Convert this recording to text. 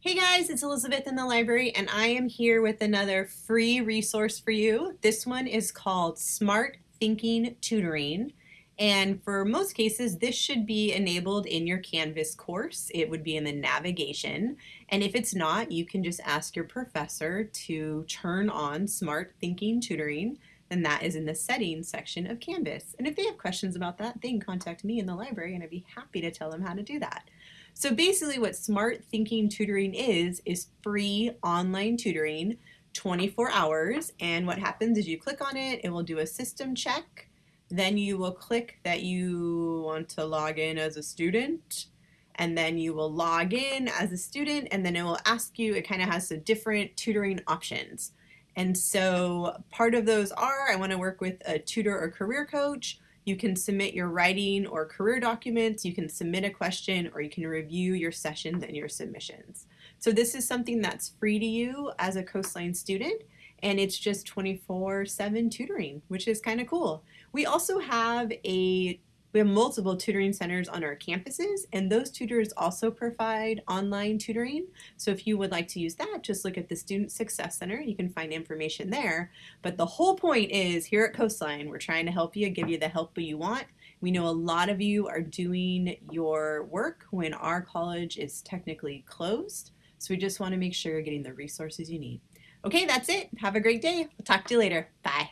Hey guys, it's Elizabeth in the library and I am here with another free resource for you. This one is called Smart Thinking Tutoring and for most cases this should be enabled in your Canvas course. It would be in the navigation and if it's not you can just ask your professor to turn on Smarthinking Tutoring and that is in the settings section of Canvas. And if they have questions about that, they can contact me in the library and I'd be happy to tell them how to do that. So basically what Smarthinking Tutoring is, is free online tutoring 24 hours. And what happens is you click on it, it will do a system check. Then you will click that you want to log in as a student. And then you will log in as a student and then it will ask you, it kind of has some different tutoring options. And so part of those are, I want to work with a tutor or career coach, you can submit your writing or career documents, you can submit a question, or you can review your sessions and your submissions. So this is something that's free to you as a Coastline student, and it's just 24-7 tutoring, which is kind of cool. We also have a we have multiple tutoring centers on our campuses and those tutors also provide online tutoring. So if you would like to use that, just look at the Student Success Center. You can find information there. But the whole point is here at Coastline, we're trying to help you, give you the help that you want. We know a lot of you are doing your work when our college is technically closed. So we just want to make sure you're getting the resources you need. Okay, that's it. Have a great day. We'll talk to you later. Bye.